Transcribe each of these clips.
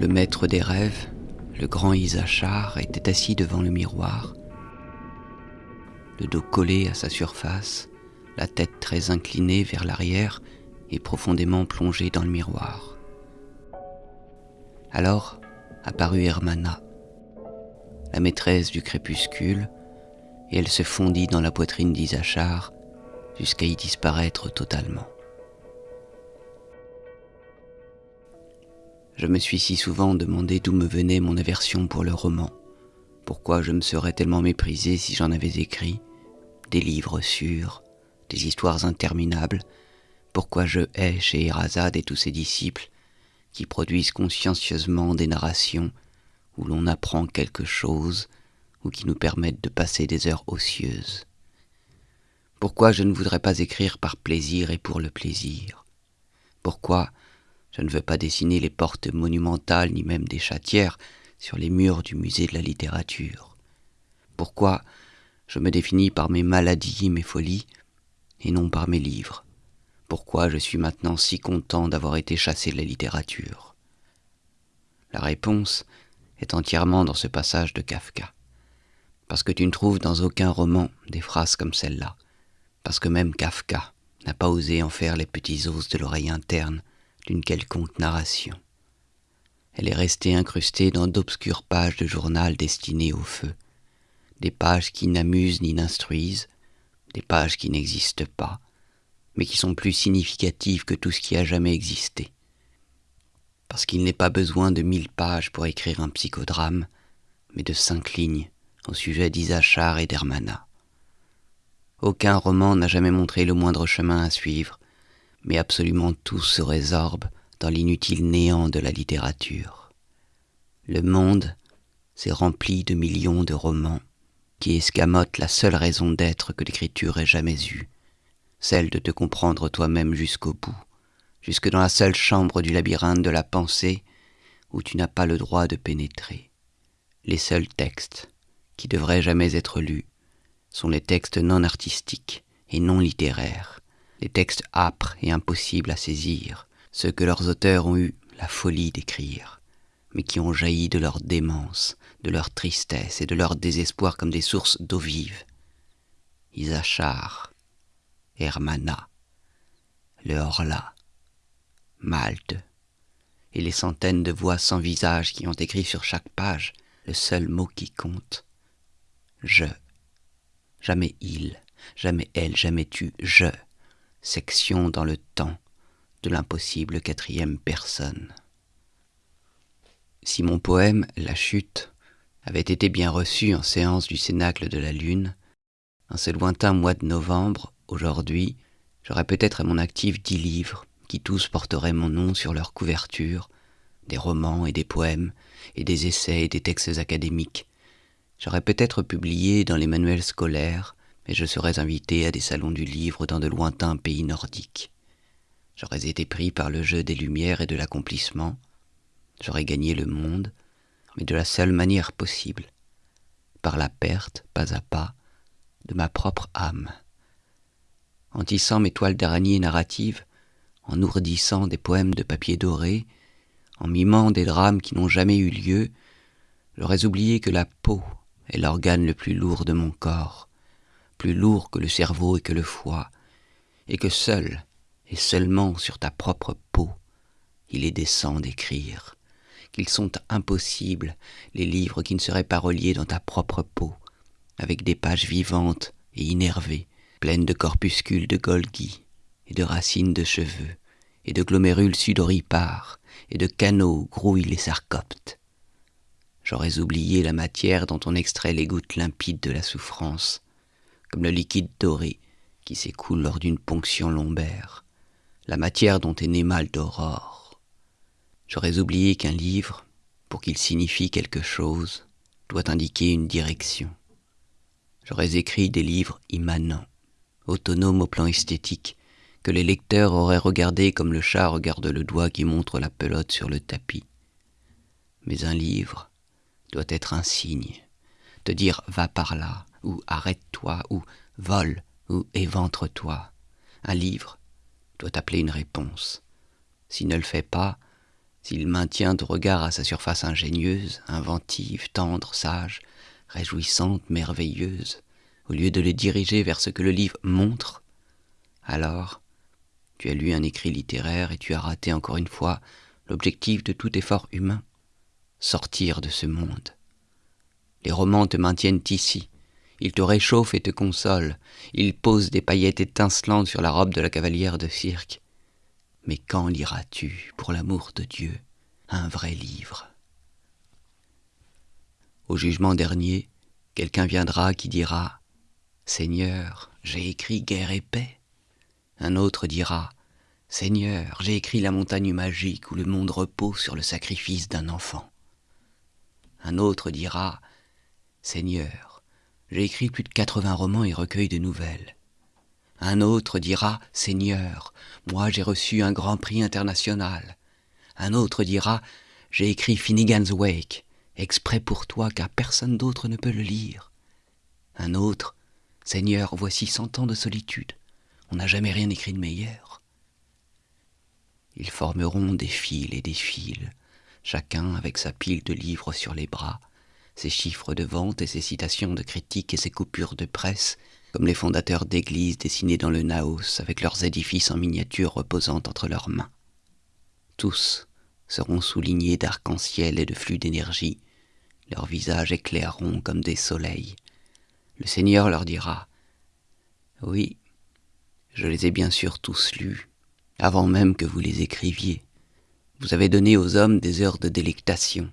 Le maître des rêves, le grand Isachar, était assis devant le miroir, le dos collé à sa surface, la tête très inclinée vers l'arrière et profondément plongée dans le miroir. Alors apparut Hermana, la maîtresse du crépuscule, et elle se fondit dans la poitrine d'Isachar jusqu'à y disparaître totalement. Je me suis si souvent demandé d'où me venait mon aversion pour le roman, pourquoi je me serais tellement méprisé si j'en avais écrit, des livres sûrs, des histoires interminables, pourquoi je hais chez Erazade et tous ses disciples, qui produisent consciencieusement des narrations où l'on apprend quelque chose ou qui nous permettent de passer des heures ocieuses. Pourquoi je ne voudrais pas écrire par plaisir et pour le plaisir? Pourquoi je ne veux pas dessiner les portes monumentales ni même des chatières sur les murs du musée de la littérature. Pourquoi je me définis par mes maladies, mes folies, et non par mes livres? Pourquoi je suis maintenant si content d'avoir été chassé de la littérature? La réponse est entièrement dans ce passage de Kafka. Parce que tu ne trouves dans aucun roman des phrases comme celle-là, parce que même Kafka n'a pas osé en faire les petits os de l'oreille interne d'une quelconque narration. Elle est restée incrustée dans d'obscures pages de journal destinées au feu, des pages qui n'amusent ni n'instruisent, des pages qui n'existent pas, mais qui sont plus significatives que tout ce qui a jamais existé. Parce qu'il n'est pas besoin de mille pages pour écrire un psychodrame, mais de cinq lignes au sujet d'Isachar et d'Hermana. Aucun roman n'a jamais montré le moindre chemin à suivre, mais absolument tout se résorbe dans l'inutile néant de la littérature. Le monde s'est rempli de millions de romans qui escamotent la seule raison d'être que l'écriture ait jamais eue, celle de te comprendre toi-même jusqu'au bout, jusque dans la seule chambre du labyrinthe de la pensée où tu n'as pas le droit de pénétrer. Les seuls textes qui devraient jamais être lus sont les textes non artistiques et non littéraires, les textes âpres et impossibles à saisir, ceux que leurs auteurs ont eu la folie d'écrire, mais qui ont jailli de leur démence, de leur tristesse et de leur désespoir comme des sources d'eau vive. Isachar, Hermana, le Horla, Malte, et les centaines de voix sans visage qui ont écrit sur chaque page le seul mot qui compte, je. Jamais il, jamais elle, jamais tu, je. Section dans le temps de l'impossible quatrième personne. Si mon poème La chute avait été bien reçu en séance du Cénacle de la Lune, en ce lointain mois de novembre, aujourd'hui, j'aurais peut-être à mon actif dix livres qui tous porteraient mon nom sur leur couverture, des romans et des poèmes, et des essais et des textes académiques, J'aurais peut-être publié dans les manuels scolaires, mais je serais invité à des salons du livre dans de lointains pays nordiques. J'aurais été pris par le jeu des lumières et de l'accomplissement. J'aurais gagné le monde, mais de la seule manière possible, par la perte, pas à pas, de ma propre âme. En tissant mes toiles d'araignée narratives, en ourdissant des poèmes de papier doré, en mimant des drames qui n'ont jamais eu lieu, j'aurais oublié que la peau est l'organe le plus lourd de mon corps, plus lourd que le cerveau et que le foie, et que seul et seulement sur ta propre peau il est décent d'écrire, qu'ils sont impossibles les livres qui ne seraient pas reliés dans ta propre peau, avec des pages vivantes et innervées, pleines de corpuscules de Golgi et de racines de cheveux, et de glomérules sudoripares, et de canaux grouillent les sarcoptes, J'aurais oublié la matière dont on extrait les gouttes limpides de la souffrance, comme le liquide doré qui s'écoule lors d'une ponction lombaire, la matière dont est né mal d'aurore. J'aurais oublié qu'un livre, pour qu'il signifie quelque chose, doit indiquer une direction. J'aurais écrit des livres immanents, autonomes au plan esthétique, que les lecteurs auraient regardé comme le chat regarde le doigt qui montre la pelote sur le tapis. Mais un livre, doit être un signe, te dire va par là, ou arrête-toi, ou vole, ou éventre-toi. Un livre doit appeler une réponse. S'il ne le fait pas, s'il maintient au regard à sa surface ingénieuse, inventive, tendre, sage, réjouissante, merveilleuse, au lieu de le diriger vers ce que le livre montre, alors tu as lu un écrit littéraire et tu as raté encore une fois l'objectif de tout effort humain, sortir de ce monde. Les romans te maintiennent ici, ils te réchauffent et te consolent, ils posent des paillettes étincelantes sur la robe de la cavalière de cirque. Mais quand liras-tu, pour l'amour de Dieu, un vrai livre? Au jugement dernier, quelqu'un viendra qui dira Seigneur, j'ai écrit guerre et paix. Un autre dira Seigneur, j'ai écrit la montagne magique où le monde repose sur le sacrifice d'un enfant. Un autre dira Seigneur, j'ai écrit plus de quatre-vingts romans et recueils de nouvelles. Un autre dira Seigneur, moi j'ai reçu un grand prix international. Un autre dira J'ai écrit Finnegan's Wake, exprès pour toi car personne d'autre ne peut le lire. Un autre Seigneur, voici cent ans de solitude. On n'a jamais rien écrit de meilleur. Ils formeront des fils et des fils, chacun avec sa pile de livres sur les bras, ses chiffres de vente et ses citations de critiques et ses coupures de presse, comme les fondateurs d'églises dessinés dans le Naos avec leurs édifices en miniature reposant entre leurs mains. Tous seront soulignés d'arc-en-ciel et de flux d'énergie, leurs visages éclaireront comme des soleils. Le Seigneur leur dira Oui, je les ai bien sûr tous lus, avant même que vous les écriviez. Vous avez donné aux hommes des heures de délectation.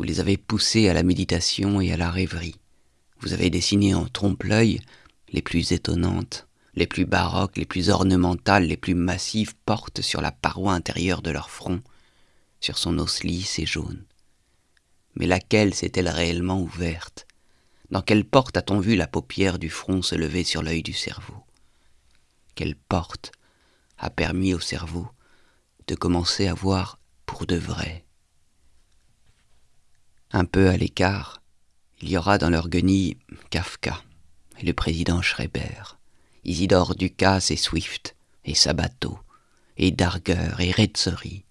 Vous les avez poussés à la méditation et à la rêverie. Vous avez dessiné en trompe-l'œil les plus étonnantes, les plus baroques, les plus ornementales, les plus massives portes sur la paroi intérieure de leur front, sur son os lisse et jaune. Mais laquelle s'est-elle réellement ouverte? Dans quelle porte a-t-on vu la paupière du front se lever sur l'œil du cerveau? Quelle porte a permis au cerveau de commencer à voir pour de vrai? Un peu à l'écart, il y aura dans leur guenille Kafka et le président Schreiber, Isidore Ducasse et Swift, et Sabato, et Darger et Retzori,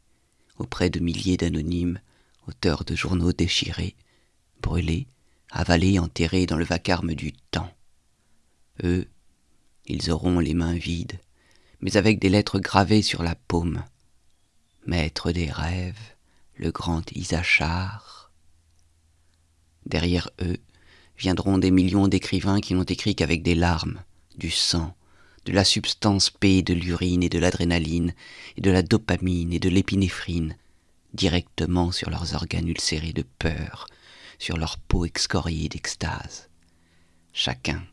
auprès de milliers d'anonymes, auteurs de journaux déchirés, brûlés, avalés, enterrés dans le vacarme du temps. Eux ils auront les mains vides, mais avec des lettres gravées sur la paume. Maître des rêves, le grand Isachar. Derrière eux viendront des millions d'écrivains qui n'ont écrit qu'avec des larmes, du sang, de la substance P de l'urine et de l'adrénaline, et de la dopamine et de l'épinéphrine, directement sur leurs organes ulcérés de peur, sur leur peau excoriée d'extase. Chacun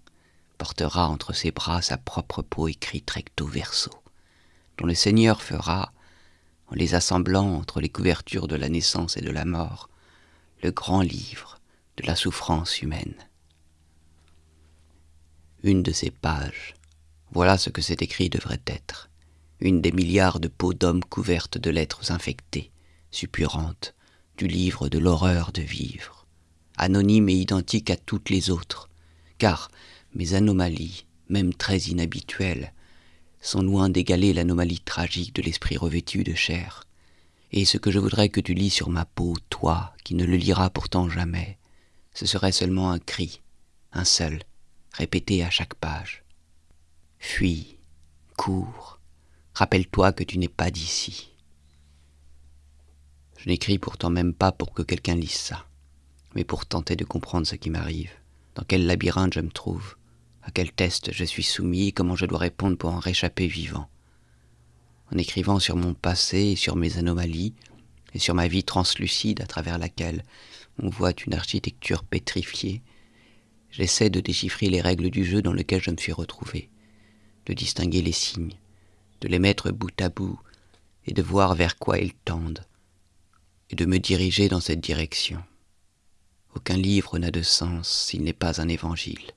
portera entre ses bras sa propre peau écrite recto verso, dont le Seigneur fera, en les assemblant entre les couvertures de la naissance et de la mort, le grand livre de la souffrance humaine. Une de ces pages, voilà ce que cet écrit devrait être, une des milliards de peaux d'hommes couvertes de lettres infectées, suppurantes, du livre de l'horreur de vivre, anonyme et identique à toutes les autres, car mes anomalies, même très inhabituelles, sont loin d'égaler l'anomalie tragique de l'esprit revêtu de chair. Et ce que je voudrais que tu lis sur ma peau, toi, qui ne le liras pourtant jamais, ce serait seulement un cri, un seul, répété à chaque page. Fuis, cours, rappelle-toi que tu n'es pas d'ici. Je n'écris pourtant même pas pour que quelqu'un lise ça, mais pour tenter de comprendre ce qui m'arrive, dans quel labyrinthe je me trouve, à quel test je suis soumis comment je dois répondre pour en réchapper vivant. En écrivant sur mon passé et sur mes anomalies, et sur ma vie translucide à travers laquelle on voit une architecture pétrifiée, j'essaie de déchiffrer les règles du jeu dans lequel je me suis retrouvé, de distinguer les signes, de les mettre bout à bout, et de voir vers quoi ils tendent, et de me diriger dans cette direction. Aucun livre n'a de sens s'il n'est pas un évangile.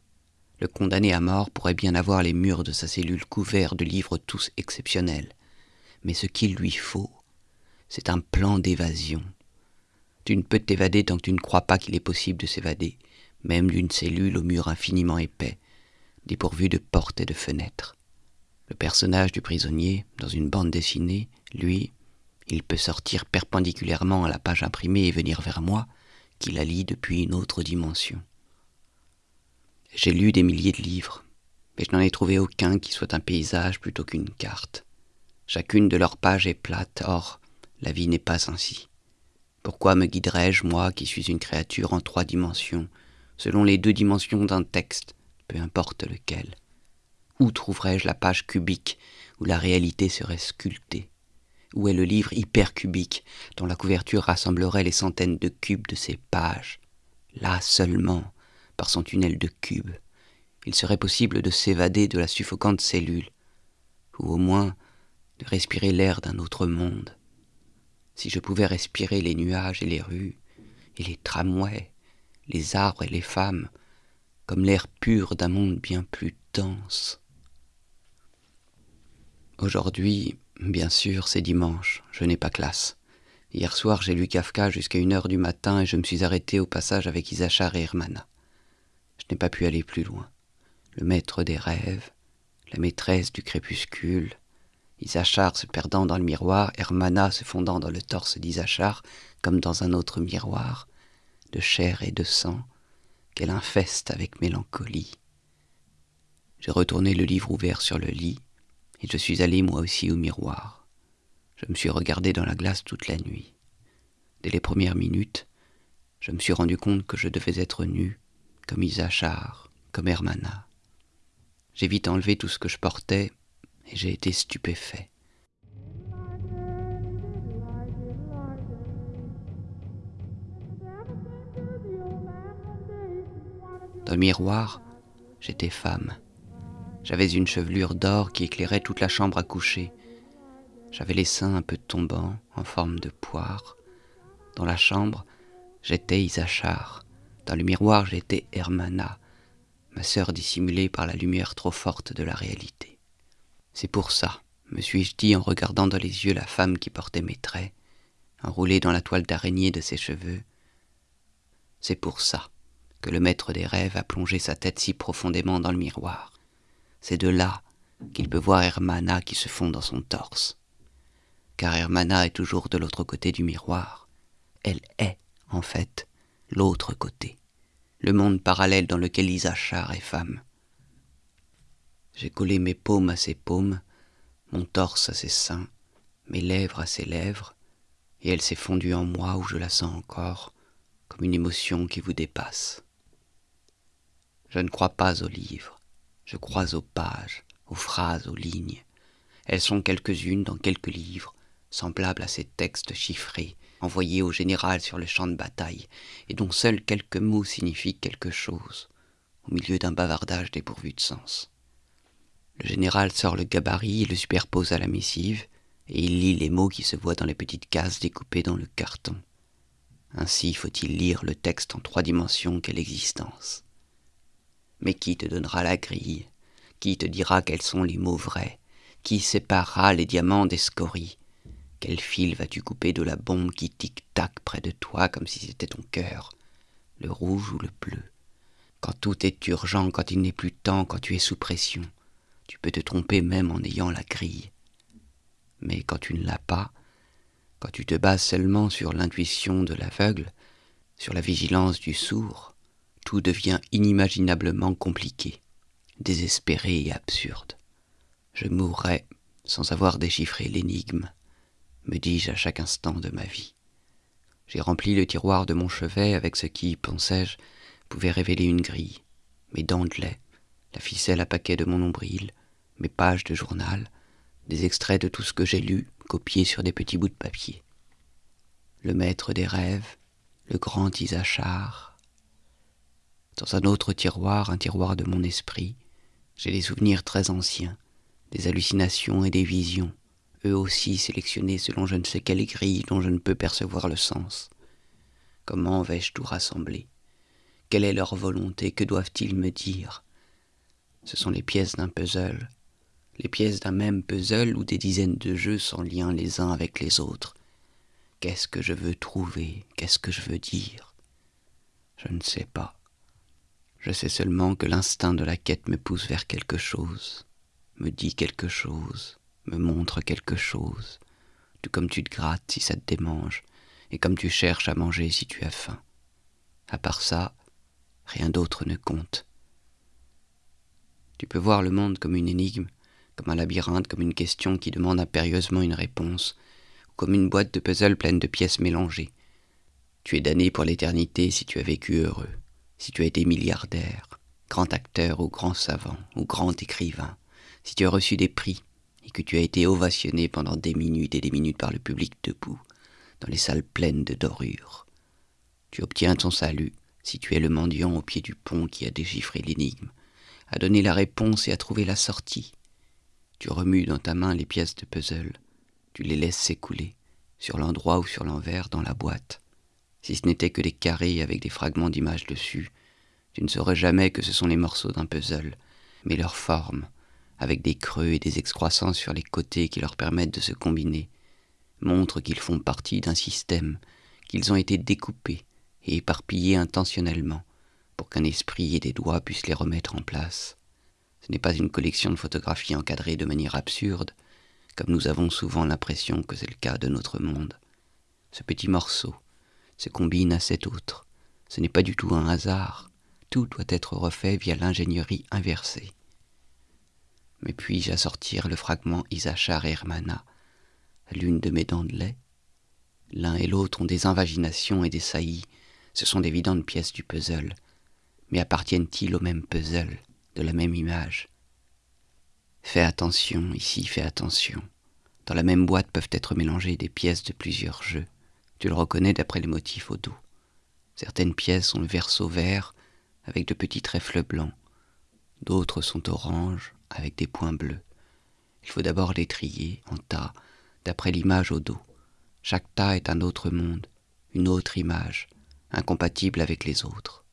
Le condamné à mort pourrait bien avoir les murs de sa cellule couverts de livres tous exceptionnels. Mais ce qu'il lui faut, c'est un plan d'évasion. Tu ne peux t'évader tant que tu ne crois pas qu'il est possible de s'évader, même d'une cellule au mur infiniment épais, dépourvu de portes et de fenêtres. Le personnage du prisonnier, dans une bande dessinée, lui, il peut sortir perpendiculairement à la page imprimée et venir vers moi, qui la lit depuis une autre dimension. J'ai lu des milliers de livres, mais je n'en ai trouvé aucun qui soit un paysage plutôt qu'une carte. Chacune de leurs pages est plate, or la vie n'est pas ainsi. Pourquoi me guiderais-je, moi qui suis une créature en trois dimensions, selon les deux dimensions d'un texte, peu importe lequel? Où trouverais-je la page cubique où la réalité serait sculptée? Où est le livre hypercubique dont la couverture rassemblerait les centaines de cubes de ses pages? Là seulement, par son tunnel de cubes, il serait possible de s'évader de la suffocante cellule, ou au moins de respirer l'air d'un autre monde si je pouvais respirer les nuages et les rues, et les tramways, les arbres et les femmes, comme l'air pur d'un monde bien plus dense. Aujourd'hui, bien sûr, c'est dimanche, je n'ai pas classe. Hier soir, j'ai lu Kafka jusqu'à une heure du matin et je me suis arrêté au passage avec Isachar et Hermana. Je n'ai pas pu aller plus loin. Le maître des rêves, la maîtresse du crépuscule, Isachar se perdant dans le miroir, Hermana se fondant dans le torse d'Isachar, comme dans un autre miroir, de chair et de sang, qu'elle infeste avec mélancolie. J'ai retourné le livre ouvert sur le lit, et je suis allé moi aussi au miroir. Je me suis regardé dans la glace toute la nuit. Dès les premières minutes, je me suis rendu compte que je devais être nu, comme Isachar, comme Hermana. J'ai vite enlevé tout ce que je portais et j'ai été stupéfait. Dans le miroir, j'étais femme. J'avais une chevelure d'or qui éclairait toute la chambre à coucher. J'avais les seins un peu tombants, en forme de poire. Dans la chambre, j'étais Isachar. Dans le miroir, j'étais Hermana, ma sœur dissimulée par la lumière trop forte de la réalité. C'est pour ça, me suis-je dit en regardant dans les yeux la femme qui portait mes traits, enroulée dans la toile d'araignée de ses cheveux. C'est pour ça que le maître des rêves a plongé sa tête si profondément dans le miroir. C'est de là qu'il peut voir Hermana qui se fond dans son torse. Car Hermana est toujours de l'autre côté du miroir. Elle est, en fait, l'autre côté, le monde parallèle dans lequel Isachar est femme. J'ai collé mes paumes à ses paumes, mon torse à ses seins, mes lèvres à ses lèvres, et elle s'est fondue en moi où je la sens encore, comme une émotion qui vous dépasse. Je ne crois pas aux livres, je crois aux pages, aux phrases, aux lignes. Elles sont quelques-unes dans quelques livres, semblables à ces textes chiffrés, envoyés au général sur le champ de bataille, et dont seuls quelques mots signifient quelque chose, au milieu d'un bavardage dépourvu de sens. Le général sort le gabarit et le superpose à la missive, et il lit les mots qui se voient dans les petites cases découpées dans le carton. Ainsi faut-il lire le texte en trois dimensions qu'est l'existence. Mais qui te donnera la grille? Qui te dira quels sont les mots vrais? Qui séparera les diamants des scories Quel fil vas-tu couper de la bombe qui tic-tac près de toi comme si c'était ton cœur? Le rouge ou le bleu? Quand tout est urgent, quand il n'est plus temps, quand tu es sous pression tu peux te tromper même en ayant la grille. Mais quand tu ne l'as pas, quand tu te bases seulement sur l'intuition de l'aveugle, sur la vigilance du sourd, tout devient inimaginablement compliqué, désespéré et absurde. Je mourrai sans avoir déchiffré l'énigme, me dis-je à chaque instant de ma vie. J'ai rempli le tiroir de mon chevet avec ce qui, pensais-je, pouvait révéler une grille, mes dents de lait, la ficelle à paquet de mon nombril, mes pages de journal, des extraits de tout ce que j'ai lu, copiés sur des petits bouts de papier. Le maître des rêves, le grand Isachar. Dans un autre tiroir, un tiroir de mon esprit, j'ai des souvenirs très anciens, des hallucinations et des visions, eux aussi sélectionnés selon je ne sais quelle grille dont je ne peux percevoir le sens. Comment vais-je tout rassembler? Quelle est leur volonté? Que doivent-ils me dire? Ce sont les pièces d'un puzzle, les pièces d'un même puzzle ou des dizaines de jeux sans lien les uns avec les autres. Qu'est-ce que je veux trouver? Qu'est-ce que je veux dire? Je ne sais pas. Je sais seulement que l'instinct de la quête me pousse vers quelque chose, me dit quelque chose, me montre quelque chose, tout comme tu te grattes si ça te démange, et comme tu cherches à manger si tu as faim. À part ça, rien d'autre ne compte. Tu peux voir le monde comme une énigme, comme un labyrinthe, comme une question qui demande impérieusement une réponse, ou comme une boîte de puzzle pleine de pièces mélangées. Tu es damné pour l'éternité si tu as vécu heureux, si tu as été milliardaire, grand acteur ou grand savant ou grand écrivain, si tu as reçu des prix et que tu as été ovationné pendant des minutes et des minutes par le public debout, dans les salles pleines de dorures. Tu obtiens ton salut si tu es le mendiant au pied du pont qui a déchiffré l'énigme, a donné la réponse et a trouvé la sortie. Tu remues dans ta main les pièces de puzzle, tu les laisses s'écouler, sur l'endroit ou sur l'envers, dans la boîte. Si ce n'était que des carrés avec des fragments d'images dessus, tu ne saurais jamais que ce sont les morceaux d'un puzzle, mais leur forme, avec des creux et des excroissances sur les côtés qui leur permettent de se combiner, montre qu'ils font partie d'un système, qu'ils ont été découpés et éparpillés intentionnellement, pour qu'un esprit et des doigts puissent les remettre en place. N'est pas une collection de photographies encadrées de manière absurde, comme nous avons souvent l'impression que c'est le cas de notre monde. Ce petit morceau se combine à cet autre. Ce n'est pas du tout un hasard. Tout doit être refait via l'ingénierie inversée. Mais puis-je assortir le fragment Isachar Hermana l'une de mes dents de lait? L'un et l'autre ont des invaginations et des saillies. Ce sont d'évidentes pièces du puzzle mais appartiennent-ils au même puzzle, la même image Fais attention, ici fais attention. Dans la même boîte peuvent être mélangées des pièces de plusieurs jeux. Tu le reconnais d'après les motifs au dos. Certaines pièces ont le verso vert avec de petits trèfles blancs. D'autres sont oranges avec des points bleus. Il faut d'abord les trier en tas d'après l'image au dos. Chaque tas est un autre monde, une autre image, incompatible avec les autres.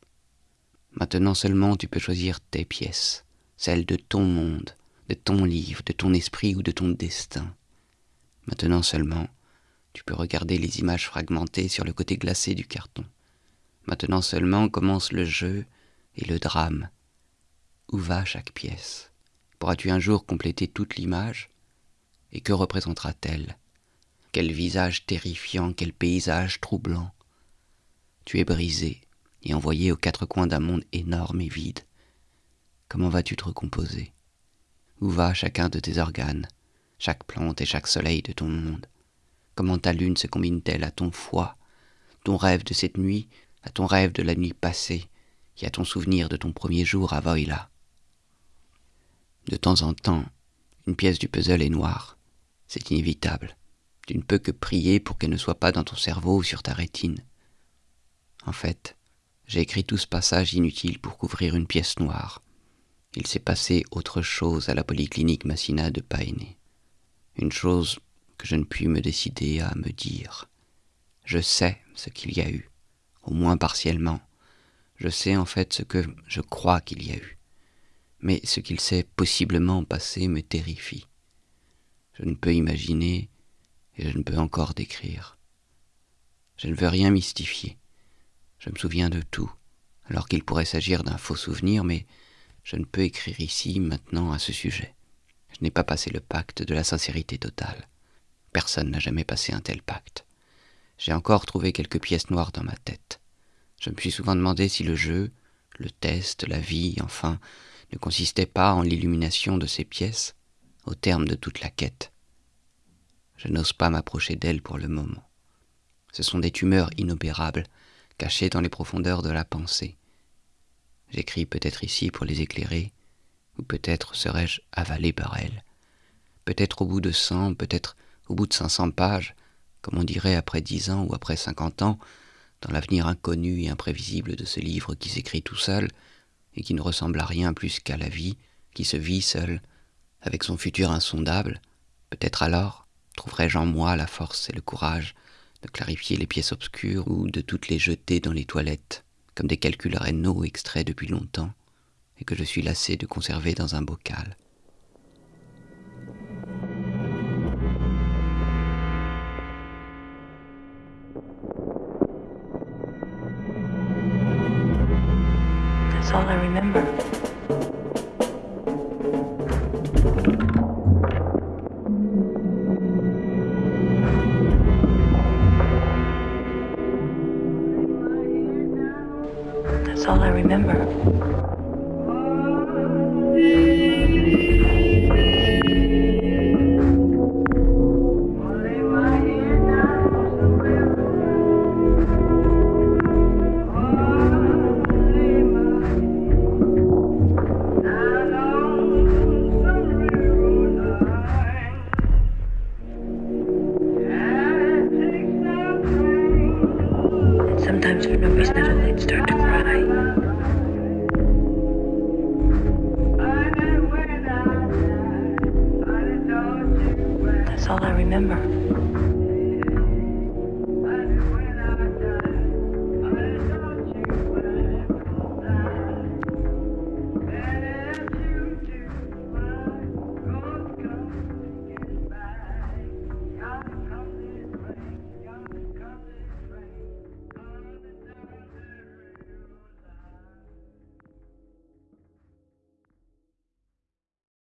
Maintenant seulement tu peux choisir tes pièces, celles de ton monde, de ton livre, de ton esprit ou de ton destin. Maintenant seulement tu peux regarder les images fragmentées sur le côté glacé du carton. Maintenant seulement commence le jeu et le drame. Où va chaque pièce? Pourras-tu un jour compléter toute l'image? Et que représentera-t-elle? Quel visage terrifiant, quel paysage troublant Tu es brisé, et envoyé aux quatre coins d'un monde énorme et vide. Comment vas-tu te recomposer? Où va chacun de tes organes, chaque plante et chaque soleil de ton monde? Comment ta lune se combine-t-elle à ton foie, ton rêve de cette nuit, à ton rêve de la nuit passée, et à ton souvenir de ton premier jour à Voila? De temps en temps, une pièce du puzzle est noire. C'est inévitable. Tu ne peux que prier pour qu'elle ne soit pas dans ton cerveau ou sur ta rétine. En fait, j'ai écrit tout ce passage inutile pour couvrir une pièce noire. Il s'est passé autre chose à la polyclinique Massina de Paéné. Une chose que je ne puis me décider à me dire. Je sais ce qu'il y a eu, au moins partiellement. Je sais en fait ce que je crois qu'il y a eu. Mais ce qu'il s'est possiblement passé me terrifie. Je ne peux imaginer et je ne peux encore décrire. Je ne veux rien mystifier. Je me souviens de tout, alors qu'il pourrait s'agir d'un faux souvenir, mais je ne peux écrire ici, maintenant, à ce sujet. Je n'ai pas passé le pacte de la sincérité totale. Personne n'a jamais passé un tel pacte. J'ai encore trouvé quelques pièces noires dans ma tête. Je me suis souvent demandé si le jeu, le test, la vie, enfin, ne consistait pas en l'illumination de ces pièces, au terme de toute la quête. Je n'ose pas m'approcher d'elles pour le moment. Ce sont des tumeurs inopérables cachés dans les profondeurs de la pensée. J'écris peut-être ici pour les éclairer, ou peut-être serais-je avalé par elles. Peut-être au bout de cent, peut-être au bout de cinq cents pages, comme on dirait après dix ans ou après cinquante ans, dans l'avenir inconnu et imprévisible de ce livre qui s'écrit tout seul, et qui ne ressemble à rien plus qu'à la vie, qui se vit seul, avec son futur insondable, peut-être alors trouverai-je en moi la force et le courage clarifier les pièces obscures ou de toutes les jeter dans les toilettes, comme des calculs rénaux extraits depuis longtemps, et que je suis lassé de conserver dans un bocal. Sometimes for no reason at all, he'd start to cry. That's all I remember.